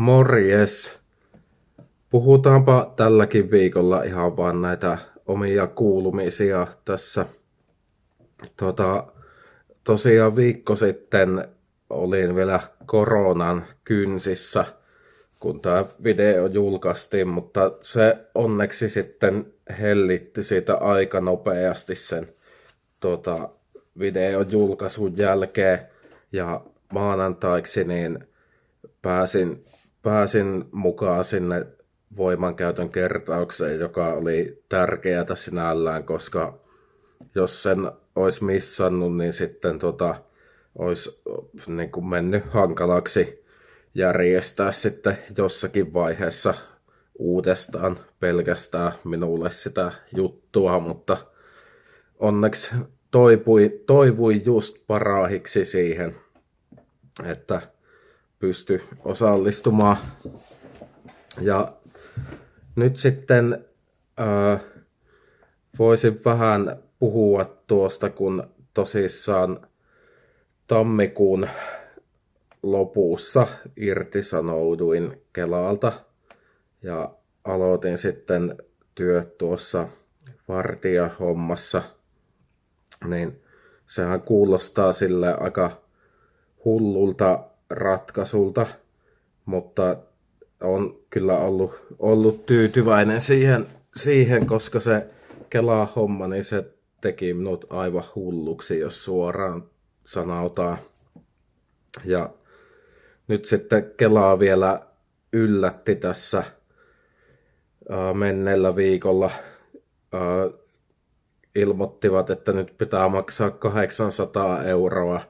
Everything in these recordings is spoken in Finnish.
Morjes! Puhutaanpa tälläkin viikolla ihan vaan näitä omia kuulumisia tässä. Tota, tosiaan viikko sitten olin vielä koronan kynsissä, kun tämä video julkaistiin, mutta se onneksi sitten hellitti siitä aika nopeasti sen tota, videon julkaisun jälkeen. Ja maanantaiksi niin pääsin, pääsin mukaan sinne voimankäytön kertaukseen, joka oli tärkeää sinällään, koska jos sen olisi missannut, niin sitten tota, olisi niin kuin mennyt hankalaksi järjestää sitten jossakin vaiheessa uudestaan pelkästään minulle sitä juttua, mutta onneksi toipui, toivui just parahiksi siihen, että pysty osallistumaan. Ja nyt sitten äh, voisin vähän puhua tuosta, kun tosissaan tammikuun lopussa irtisanouduin Kelalta ja aloitin sitten työt tuossa vartijahommassa, niin sehän kuulostaa sille aika hullulta ratkaisulta, mutta on kyllä ollut, ollut tyytyväinen siihen, siihen, koska se Kela-homma, niin se teki minut aivan hulluksi, jos suoraan sanotaan. Ja nyt sitten Kelaa vielä yllätti tässä menneellä viikolla. Ilmoittivat, että nyt pitää maksaa 800 euroa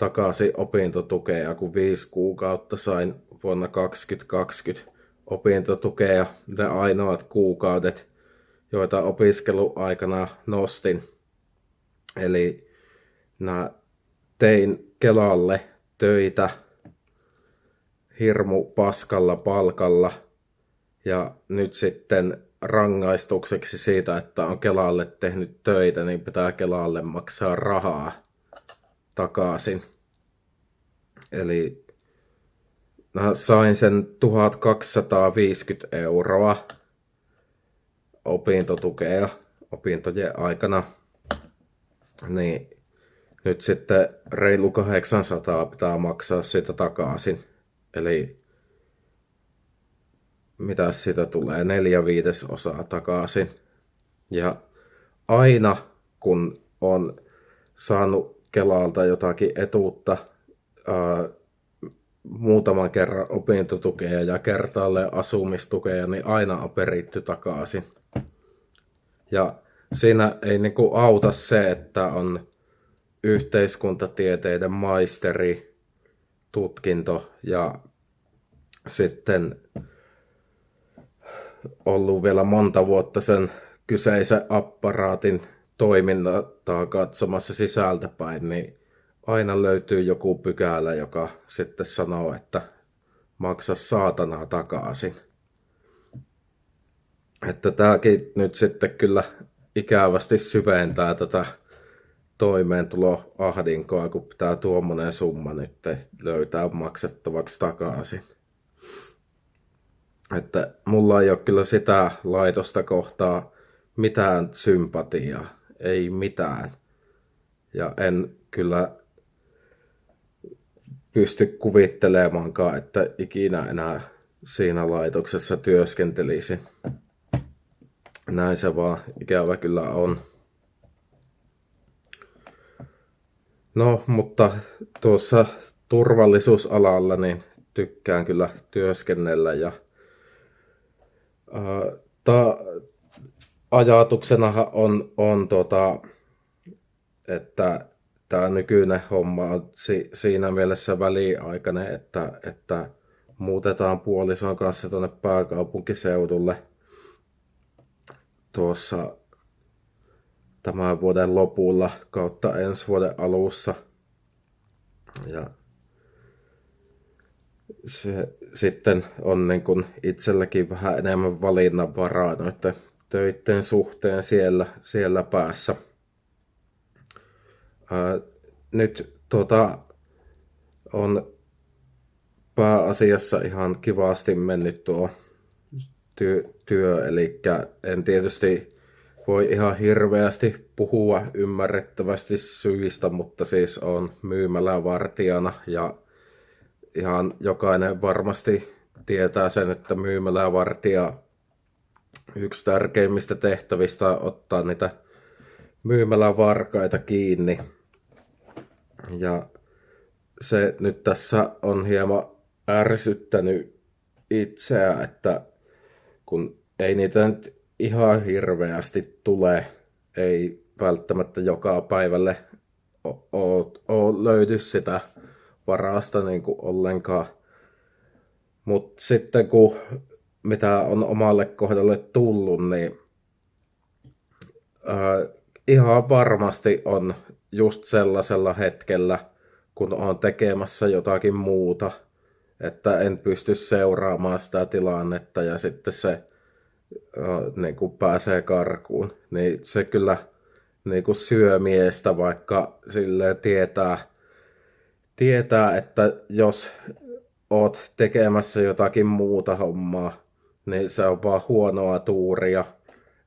takaisin opintotukea, kun viisi kuukautta sain vuonna 2020 opintotukea. Ne ainoat kuukaudet, joita opiskeluaikana nostin. Eli mä tein Kelalle töitä hirmu paskalla palkalla ja nyt sitten rangaistukseksi siitä, että on Kelalle tehnyt töitä, niin pitää Kelalle maksaa rahaa takaisin. Eli mä sain sen 1250 euroa opintotukea opintojen aikana. Niin nyt sitten reilu 800 pitää maksaa sitä takaisin. Eli mitä siitä tulee, neljä viidesosaa takaisin. Ja aina kun on saanut Kelalta jotakin etuutta, ää, muutaman kerran opintotukea ja kertaalle asumistukea, niin aina on peritty takaisin. Ja siinä ei niinku auta se, että on yhteiskuntatieteiden maisteri, tutkinto ja sitten ollut vielä monta vuotta sen kyseisen apparaatin toimintaa katsomassa sisältäpäin, niin aina löytyy joku pykälä, joka sitten sanoo, että maksa saatanaa takaisin. Että tämäkin nyt sitten kyllä ikävästi syventää tätä toimeentuloahdinkoa, kun pitää tuommoinen summa nyt löytää maksettavaksi takaisin. Että mulla ei ole kyllä sitä laitosta kohtaa mitään sympatiaa, ei mitään. Ja en kyllä pysty kuvittelemaankaan, että ikinä enää siinä laitoksessa työskentelisi. Näin se vaan ikävä kyllä on. No, mutta tuossa turvallisuusalalla niin tykkään kyllä työskennellä ja ää, ta, ajatuksena on, on tota, että tämä nykyinen homma on si, siinä mielessä väliaikainen, että, että muutetaan puolison kanssa tuonne pääkaupunkiseudulle tuossa tämän vuoden lopulla kautta ensi vuoden alussa. Ja se sitten on niin kuin itselläkin vähän enemmän valinnanvaraa noiden töiden suhteen siellä, siellä päässä. Ää, nyt tuota, on pääasiassa ihan kivasti mennyt tuo työ, työ eli en tietysti voi ihan hirveästi puhua ymmärrettävästi syistä, mutta siis on myymälävartijana ja ihan jokainen varmasti tietää sen, että myymälävartija yksi tärkeimmistä tehtävistä on ottaa niitä myymälävarkaita kiinni. Ja se nyt tässä on hieman ärsyttänyt itseä, että kun ei niitä nyt ihan hirveästi tule, ei välttämättä joka päivälle ole löydy sitä varasta niin kuin ollenkaan. Mutta sitten kun mitä on omalle kohdalle tullut, niin ää, ihan varmasti on just sellaisella hetkellä, kun on tekemässä jotakin muuta, että en pysty seuraamaan sitä tilannetta ja sitten se niin kuin pääsee karkuun, niin se kyllä niin kuin syö miestä, vaikka sille tietää, tietää, että jos oot tekemässä jotakin muuta hommaa, niin se on vaan huonoa tuuria,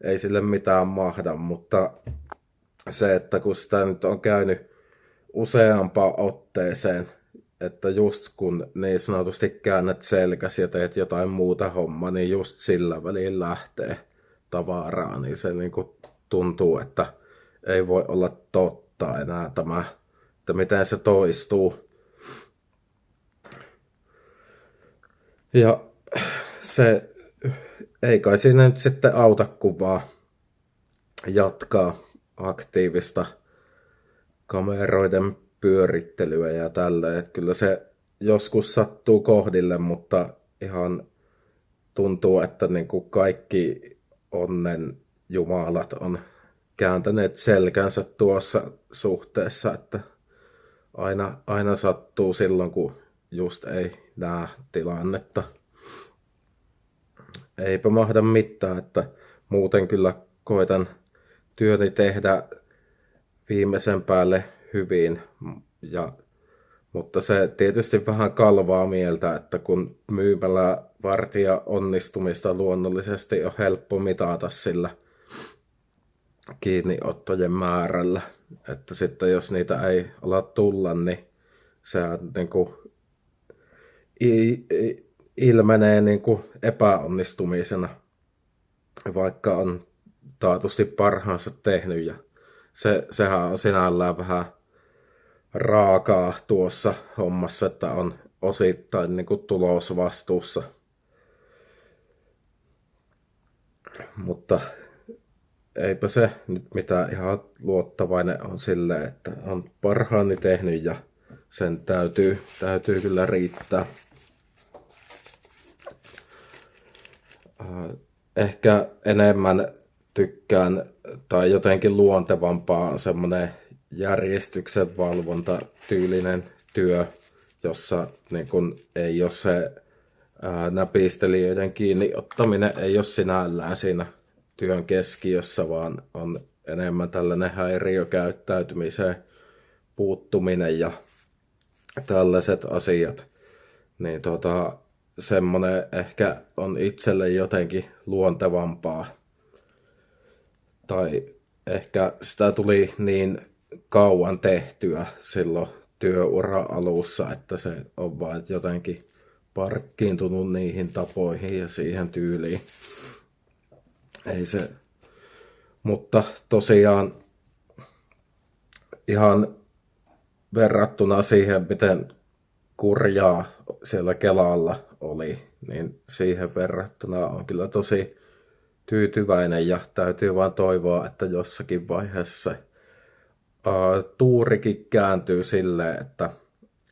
ei sille mitään mahda, mutta se, että kun sitä nyt on käynyt useampaan otteeseen, että just kun niin sanotusti käännät selkäsi ja teet jotain muuta hommaa, niin just sillä välin lähtee tavaraa, niin se niin kuin tuntuu, että ei voi olla totta enää tämä, että miten se toistuu. Ja se ei kai siinä nyt sitten auta kuvaa jatkaa aktiivista kameroiden pyörittelyä ja tällä. Kyllä se joskus sattuu kohdille, mutta ihan tuntuu, että niin kuin kaikki onnen jumalat on kääntäneet selkänsä tuossa suhteessa, että aina, aina sattuu silloin, kun just ei näe tilannetta. Eipä mahda mitään, että muuten kyllä koitan työni tehdä viimeisen päälle hyvin. Ja, mutta se tietysti vähän kalvaa mieltä, että kun myymällä vartija onnistumista luonnollisesti on helppo mitata sillä kiinniottojen määrällä. Että sitten jos niitä ei ala tulla, niin se niin kuin, ilmenee niin kuin epäonnistumisena, vaikka on taatusti parhaansa tehnyt. Ja se, sehän on sinällään vähän raakaa tuossa hommassa, että on osittain niin kuin tulosvastuussa. Mutta eipä se nyt mitään ihan luottavainen on sille, että on parhaani tehnyt ja sen täytyy, täytyy kyllä riittää. Ehkä enemmän tykkään tai jotenkin luontevampaa on semmoinen järjestyksen valvonta tyylinen työ, jossa niin kun ei ole se ää, näpistelijöiden kiinni ottaminen ei ole sinällään siinä työn keskiössä, vaan on enemmän tällainen häiriökäyttäytymiseen puuttuminen ja tällaiset asiat. Niin tota, semmoinen ehkä on itselle jotenkin luontevampaa. Tai ehkä sitä tuli niin kauan tehtyä silloin työura alussa, että se on vain jotenkin parkkiintunut niihin tapoihin ja siihen tyyliin. Ei se, mutta tosiaan ihan verrattuna siihen, miten kurjaa siellä Kelalla oli, niin siihen verrattuna on kyllä tosi tyytyväinen ja täytyy vaan toivoa, että jossakin vaiheessa uh, tuurikin kääntyy silleen, että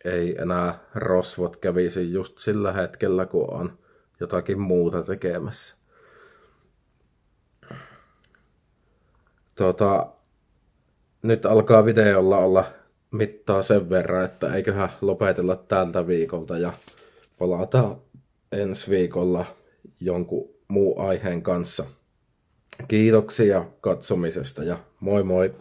ei enää rosvot kävisi just sillä hetkellä, kun on jotakin muuta tekemässä. Tota, nyt alkaa videolla olla mittaa sen verran, että eiköhän lopetella tältä viikolta ja palata ensi viikolla jonkun muu aiheen kanssa. Kiitoksia katsomisesta ja moi moi!